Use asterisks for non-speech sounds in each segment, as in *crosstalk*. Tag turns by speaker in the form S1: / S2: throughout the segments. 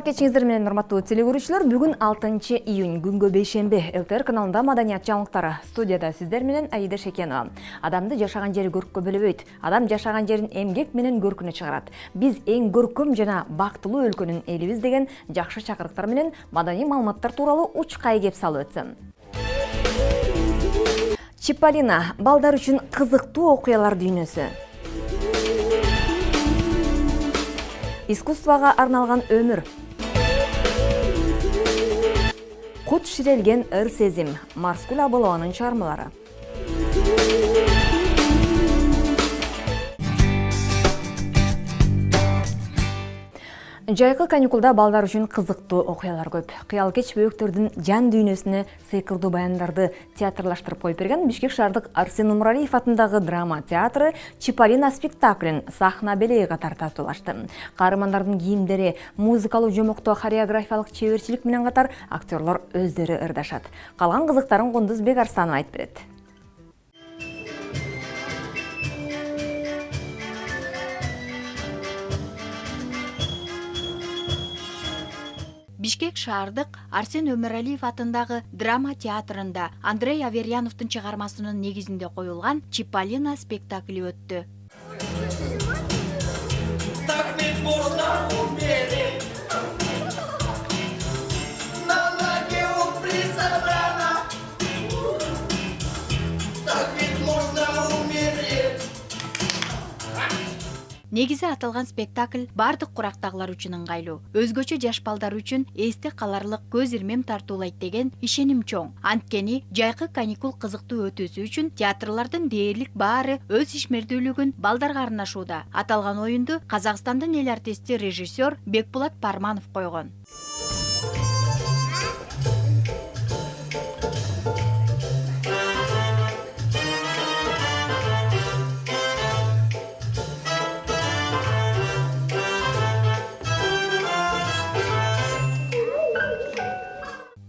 S1: кечиңиздер менен урматтуу теле көрүүчүлөр бүгүн алтынчы июнь күнгө бейшемби лтр каналында маданият жаңылыктары студияда сиздер менен аида шекенова. Адамды жашаган жери көрккө бөлөбөйт адам жашаган жерин эмгек менен көркүнө чыгарат. Биз эң көркөм жана бактылуу өлкөнүн элибиз деген жакшы чакырыктар менен маданий маалыматтар тууралуу учкай кеп салып өтсөм чиполлино балдар үчүн кызыктуу окуялар дүйнөсү. Искусствого арналган өмүр кут ширелген ыр сезим марскүл абылованын чыгармалары жайкы каникулда балдар үчүн кызыктуу окуялар көп. Кыял кеч бөөктөрдүн жан дүйнөсүнө сыйкырдуу баяндарды театрлаштырып коюп берген бишкек шаардык арсен умаралиев атындагы драма театры чиполлино спектаклин сахна белеги катары тартуулашты каармандардын кийимдери музыкалуу жомоктоо хореографиялык чеберчилик менен катар актерлор өздөрү ырдашат. Калган кызыктарын кундузбек арстанов айтып берет.
S2: Бишкек шаардык арсен өмүралиев атындагы драма театрында андрей аверьяновдун чыгармасынын негизинде коюлган чиполлино спектакли өттү
S3: Так.
S2: Негизи аталган спектакль баардык курактагылар үчүн ыңгайлуу. Өзгөчө жаш балдар үчүн эсте каларлык көз ирмем тартуулайт деген ишеним чоң. Анткени жайкы каникул кызыктуу өтүүсү үчүн театрлардын дээрлик баары өз ишмердүүлүгүн балдарга арнашууда. Аталган оюнду казакстандын эл артисти режиссер бекбулат парманов койгон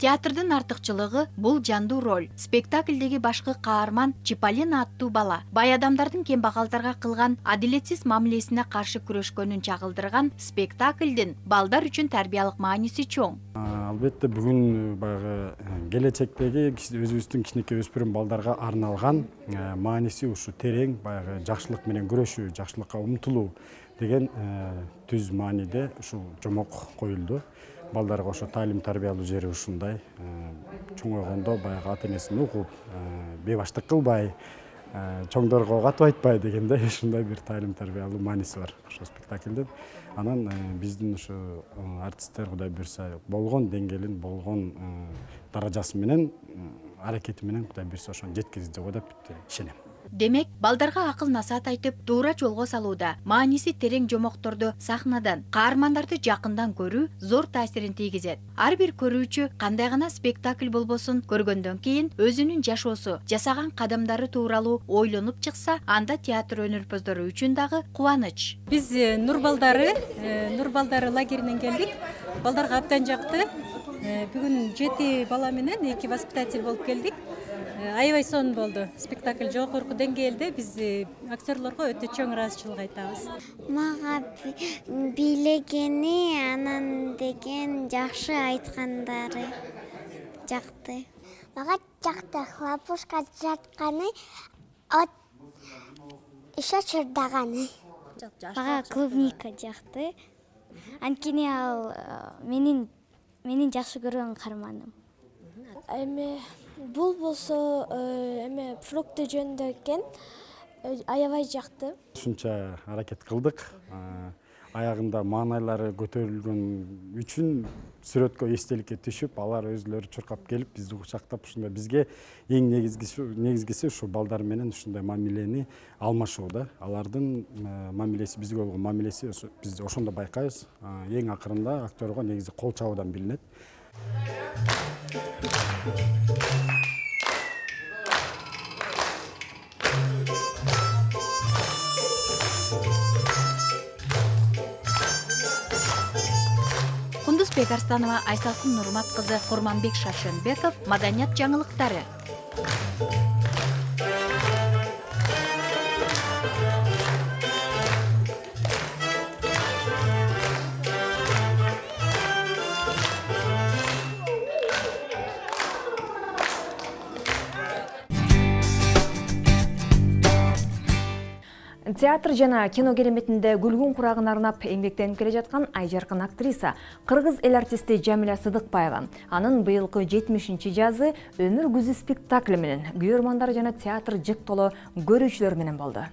S2: театрдын артыкчылыгы бул жандуу роль. Спектаклдеги башкы каарман чиполлино аттуу бала. Бай адамдардын кембагалдарга кылган адилетсиз мамилесине каршы күрөшкөнүн чагылдырган спектаклдин балдар үчүн тарбиялык мааниси чоң.
S4: Албетте бүгүн баягы келечектеги өзүбүздүн кичинекей өспүрүм балдарга арналган мааниси ушу терең баягы жакшылык менен күрөшүү жакшылыкка умтулуу деген түз мааниде ушул жомок коюлду балдарга ошо таалим тарбиялоо жери ушундай чоңойгондо баягы ата энесин угуп бейбаштык кылбай чоңдорго катып айтпай дегендей *laughs* ушундай бир таалим тарбиялуу мааниси бар ошол спектаклдин анан биздин ушу артисттер кудай буюрса болгон деңгээлин болгон даражасы менен аракети менен кудай буюрса ошону жеткизди деп ишенем.
S2: Демек балдарга акыл насаат айтып туура жолго салууда мааниси терең жомокторду сахнадан каармандарды жакындан көрүү зор таасирин тийгизет. Ар бир көрүүчү кандай гана спектакль болбосун көргөндөн кийин өзүнүн жашоосу жасаган кадамдары тууралуу ойлонуп чыкса анда театр өнөрпоздору үчүн дагы кубаныч.
S5: Биз э, нур балдары э, нур балдары лагеринен келдик. Балдарга абдан жакты. Э, бүгүн жети бала менен эки воспитатель болуп келдик аябай сонун болду. Спектакль жогорку деңгээлде биз э, актерлорго өтө чоң ыраазычылык айтабыз.
S6: Мага бийлегени анан деген жакшы айткандары жакты. Мага жакты хлопушка жатканы еще чырдаганы. Мага клубника жакты. Анткени ал э, менин менин жакшы көргөн каарманым
S7: эми бул болсо э, эме фрукты жөнүндө экен э, аябай жакты
S4: ушунча аракет кылдык. Аягында маанайлары көтөрүлгөн үчүн сүрөткө эстеликке түшүп алар өзүлөрү чуркап келип бизди кучактап ушундай бизге эң негизгиси ушу балдар менен ушундай мамилени алмашуу да алардын мамилеси бизге болгон мамилеси биз ошондо байкайбыз. Эң акырында актерго негизи кол чабуудан билинет.
S2: Кундузбек арстанова айсалкын нурмат кызы курманбек шашенбеков маданият
S1: театр жана кино кереметинде күлгүн курагын арнап эмгектенип келе жаткан айжаркын актриса кыргыз эл артисти жамиля сыдыкбаева анын быйылкы жетимишинчи жазы өмүр күзү спектакли менен күйөрмандар жана театр жык толо көрүүчүлөр менен болду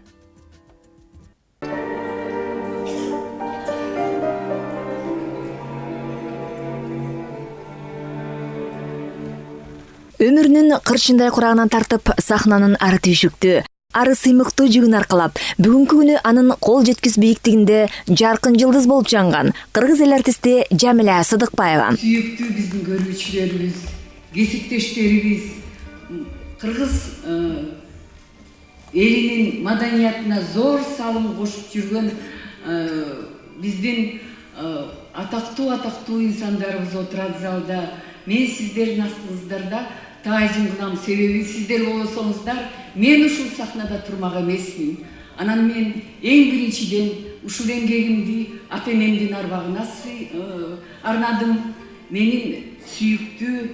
S1: өмүрүнүн кырчындай курагынан тартып сахнанын ары түйшүктүү ары сыймыктуу жүгүн аркалап бүгүнкү күнү анын кол жеткис бийиктигинде жаркын жылдыз болуп жанган кыргыз эл артисти жамиля сыдыкбаева
S8: сүйүктүү биздин көрүүчүлөрүбүз кесиптештерибиз кыргыз элинин маданиятына зор салым кошуп жүргөн биздин атактуу атактуу инсандарыбыз отурат залда. Мен сиздердин астыңыздарда таазим кылам себеби сиздер болбосоңуздар мен ушул сахнада турмак эмесмин анан мен эң биринчиден ушул эмгегимди ата энемдин арбагына арнадым. Менин сүйүктүү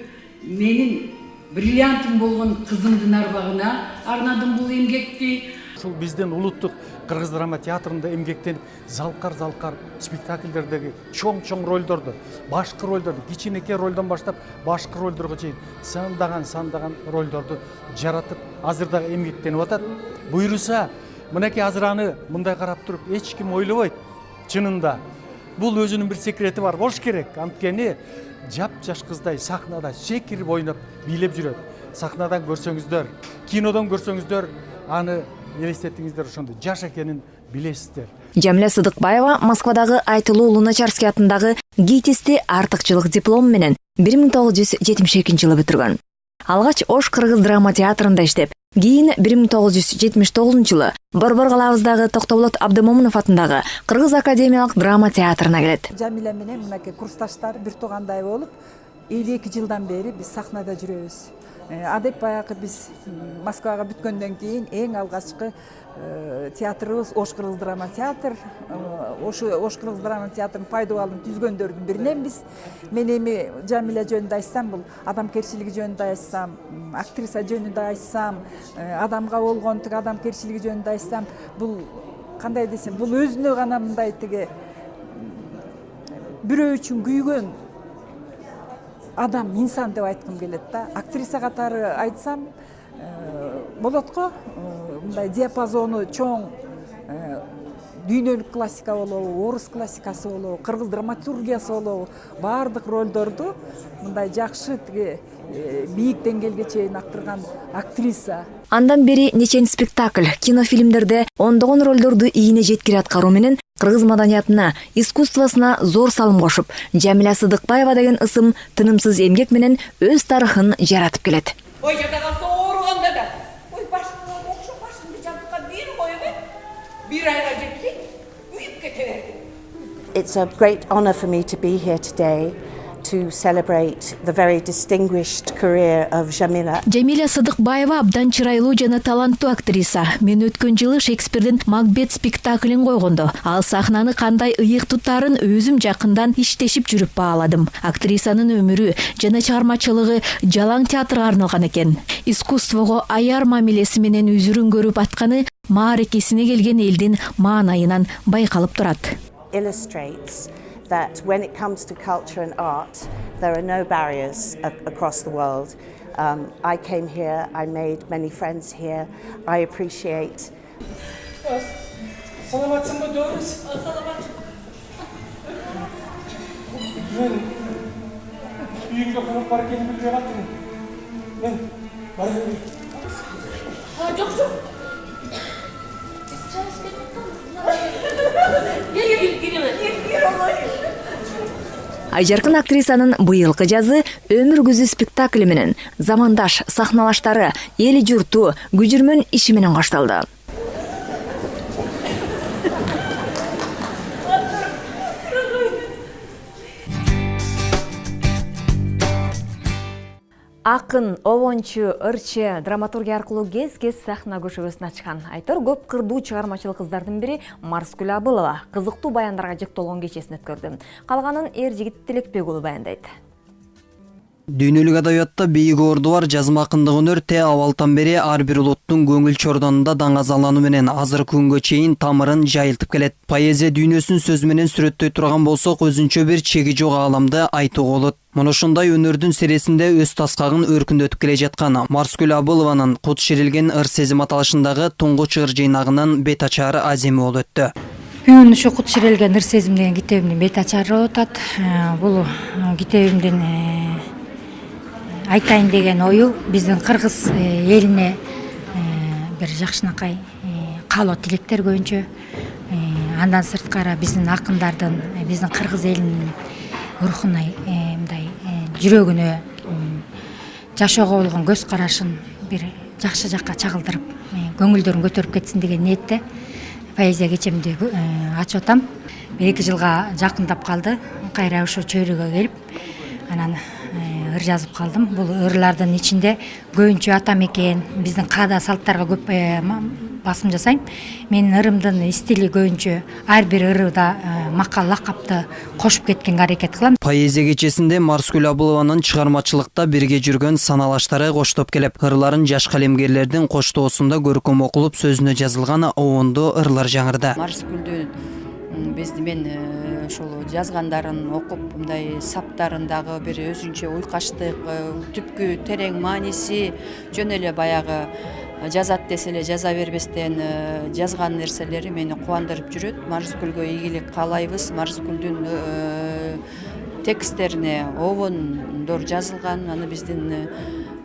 S8: менин бриллиантым болгон кызымдын арбагына арнадым бул эмгекти
S9: ушул биздин улуттук кыргыз драма театрында эмгектенип залкар залкар спектакльдердеги чоң чоң ролдорду башкы ролдорду кичинекей ролдон баштап башкы ролдорго чейин сандаган сандаган ролдорду жаратып азыр дагы эмгектенип атат буюрса мынакей азыр аны мындай карап туруп эч ким ойлобойт чынында бул өзүнүн бир секрети бар болуш керек. Анткени жапжаш кыздай сахнада секирип ойноп бийлеп жүрөт сахнадан көрсөңүздөр кинодон көрсөңүздөр аны элестетиңиздер ошондо жаш экенин билесиздер
S1: жамиля сыдыкбаева москвадагы айтылуу луначарский атындагы гитисти артыкчылык диплому менен бир миң тогуз жүз жетимиш экинчи жылы бүтүргөн алгач ош кыргыз драма театрында иштеп кийин бир миң тогуз жүз жетимиш тогузунчу жылы борбор калабыздагы токтоболот абдымомунов атындагы кыргыз академиялык драма театрына келет
S10: жамиля менен мынакей курсташтар бир туугандай болуп элүү эки жылдан бери биз сахнада жүрөбүз адек баягы биз москвага бүткөндөн кийин эң алгачкы театрыбыз ош кыргыз драма театр ошо ош кыргыз драма театрынын пайдубалын түзгөндөрдүн бириненбиз мен эми жамиля жөнүндө айтсам бул адамкерчилиги жөнүндө айтсам актриса жөнүндө айтсам адамга болгон тиги адамкерчилиги жөнүндө айтсам бул кандай десем бул өзүнө гана мындай тиги бирөө үчүн күйгөн адам инсан деп айткым келет да. Актриса катары айтсам болот го мындай диапазону чоң дүйнөлүк классика болобу орус классикасы болобу кыргыз драматургиясы болобу баардык ролдорду мындай жакшы тиги бийик деңгээлге чейин актырган актриса.
S1: Андан бери нечен спектакль кинофильмдерде ондогон ролдорду ийине жеткире аткаруу менен кыргыз маданиятына искусствосуна зор салым кошуп жамиля сыдыкбаева деген ысым тынымсыз эмгек менен өз тарыхын жаратып келет.
S3: Ой жада калса ооруганда да. Ой башыңа окшоп башыңды жастыкка бир коюп э бир айга жетпей күйүп кете берди
S11: It's a great honour for me to be here today. To celebrate the very distinguished career of Jamila.
S2: жамиля сыдыкбаева абдан чырайлуу жана таланттуу актриса. Мен өткөн жылы шекспирдин макбет спектаклин койгондо ал сахнаны кандай ыйык тутаарын өзүм жакындан иштешип жүрүп бааладым актрисанын өмүрү жана чыгармачылыгы жалаң театрга арналган экен искусствого аяр мамилеси менен үзүрүн көрүп атканы мааракесине келген элдин маанайынан байкалып турат
S11: illustrates that when it comes to culture and art, there are no barriers across the world. Um, I came here, I made many friends here, I appreciate. *laughs*
S1: айжаркын актрисанын быйылкы жазы өмүр күзү спектакли менен замандаш сахналаштары эли журту күжүрмөн иши менен акын обончу ырчы драматургия аркылуу кез кез сахна көшөгөсүн ачкан. Айтор көп кырдуу чыгармачыл кыздардын бири марскүл абылова. Кызыктуу баяндарга жыктолгон кечесин өткөрдү калганын эр жигит тилекбек уулу баяндайт
S12: дүйнөлүк адабиятта бийик орду бар жазма акындык өнөр те абалдан бери ар бир улуттун көңүл чордонунда даңазалануу менен азыркы күнгө чейин тамырын жайылтып келет. Поэзия дүйнөсүн сөз менен сүрөттөй турган болсок өзүнчө бир чеги жок ааламды айтууга болот. Мына ушундай өнөрдүн сересинде өз таскагын өркүндөтүп келе жаткан марскүл абылованын кут ширилген ыр сезим аталышындагы туңгуч ыр жыйнагынын бет ачары аземи болуп өттү.
S13: Бүгүн ушу кут ширелген ыр сезим деген китебимдин бет ачары болуп атат Э, бул э, китебимдин э, айтайын деген ою. Биздин кыргыз э, элине э, бир жакшынакай каалоо тилектер көбүнчө Э, андан сырткары биздин акындардын э, биздин кыргыз элинин рухуна э, мындай э, жүрөгүнө жашоого болгон көз карашын бир жакшы жакка чагылдырып э, көңүлдөрүн көтөрүп кетсин деген ниетте поэзия кечемди э, ачып атам эки жылга жакындап калды кайра чөйрөгө келип анан э, ыр жазып калдым бул ырлардын ичинде көбүнчө ата мекен биздин каада салттарга көп э, басым жасайм менин ырымдын стили көбүнчө ар бир ырыда э, макал лакапты кошуп кеткенге аракет кылам
S12: поэзия кечесинде марскүл абылованын чыгармачылыкта бирге жүргөн саналаштары коштоп келип ырларын жаш калемгерлердин коштоосунда көркөм окулуп сөзүнө жазылган обондуу ырлар жаңырды
S14: биз мен э, ошол жазгандарын окуп мындай саптарын дагы бир өзүнчө уйкаштык э, түпкү терең мааниси жөн эле баягы э, жазат десе эле жаза бербестен э, жазган нерселери мени кубандырып жүрөт. Марскүлгө ийгилик каалайбыз марскүлдүн э, тексттерине обондор жазылган. Аны биздин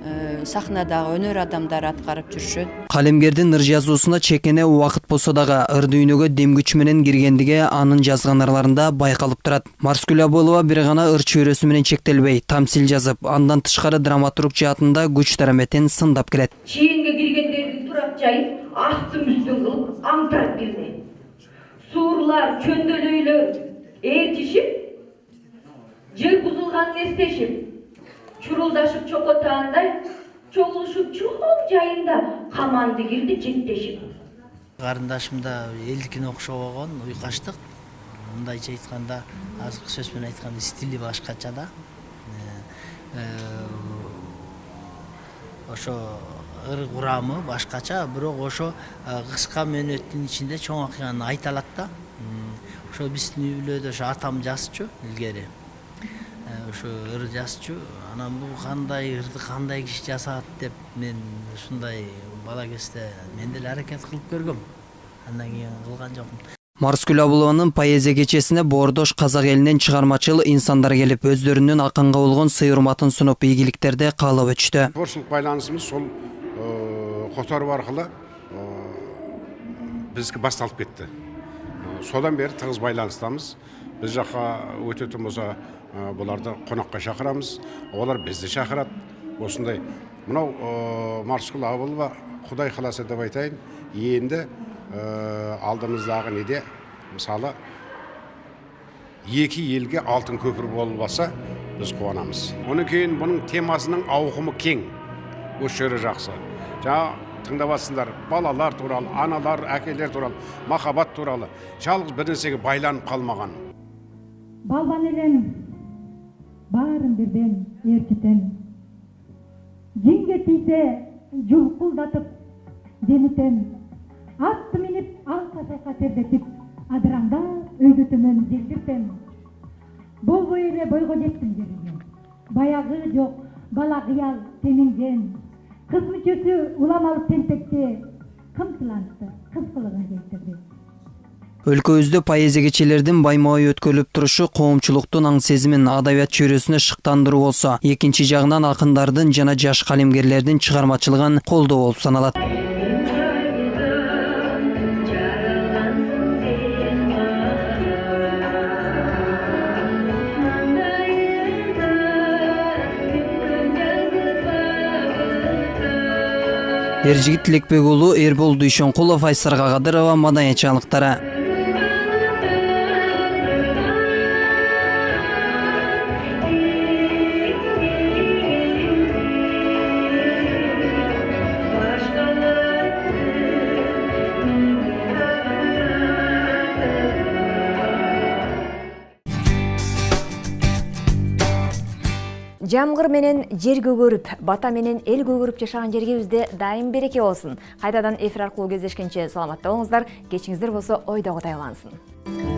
S14: э, сахнадагы өнөр адамдары аткарып жүрүшөт
S12: калемгердин ыр жазуусуна чекене убакыт болсо дагы ыр дүйнөгө дем күч менен киргендиги анын жазган ырларында байкалып турат марскүл абылова бир гана ыр чөйрөсү менен чектелбей тамсил жазып андан тышкары драматург жаатында күч дараметин сындап келет
S15: чийинге киргендердин турак жайын астын үстүн кылып аңтырап кирди суурлар чөндөөлөйлөр ээрчишип жер бузулганын эстешип чурулдашып чокотаандай чогулушуп чоң жайында каманды кирди жектешип
S16: карындашым да элдикине окшобогон уйкаштык мындайча айтканда азыркы сөз менен айтканда стили башкача да ошо ыр курамы башкача бирок ошо кыска мөөнөттүн ичинде чоң окуяны айта алат да ошо биздин үй бүлөдө ошо атам жазчу илгери ошо ыр жазчу анан бул кандай ырды кандай киши жазат деп мен ушундай бала кезде мен деле аракет кылып көргөм. Андан кийин кылган жокмун.
S12: Марскүл абылованын поэзия кечесине боордош казак элинен чыгармачыл инсандар келип өздөрүнүн акынга болгон сый урматын сунуп ийгиликтерди каалап өтүштү
S17: творчестволук байланысымыз сол которуп аркылуу биздики башталып кетти. Э, содан бери тыгыз байланыстамыз биз жака өтөтүн болсо э, буларды конокко чакырамыз олар бизди чакырат осындай мынау марскүл абылова кудай кааласа деп айтайын енді алдымыздағы неде? Мысалы екі елге алтын көпір болбаса біз қуанамыз. Одан кейін бұның темасының ауқымы кең. Осы жері жақсы. Жаңа тыңдап жатсыңдар балалар туралы аналар әкелер туралы махаббат туралы. Жалғыз бір нәрсеге байланып қалмаған.
S18: Балбан элем баарын бирден ээрчитем жинге тийсе жулкулдатып демитем атты минип алка салка тердетип адыраңдап өйдө төмөн желдиртем болбой эле бойго жеттим жериге баягы жок бала кыял теминген кыз мүчөсү уламалып тентекте кымсылантты кыз кылыгын келтирди
S12: өлкөбүздө поэзия кечелердин байма бай өткөрүлүп турушу коомчулуктун аң сезимин адабият чөйрөсүнө шыктандыруу болсо экинчи жагынан акындардын жана жаш калемгерлердин чыгармачылыгын колдоо болуп саналат. Эржигит тилекбек уулу эрбол дүйшөнкулов айсар кагадырова маданият жаңылыктары
S1: жамгыр менен жер көгөрүп бата менен эл көгөрүп жашаган жергибизде дайым береке болсун кайтадан эфир аркылуу кездешкенче саламатта болуңуздар кечиңиздер болсо ойдогудай улансын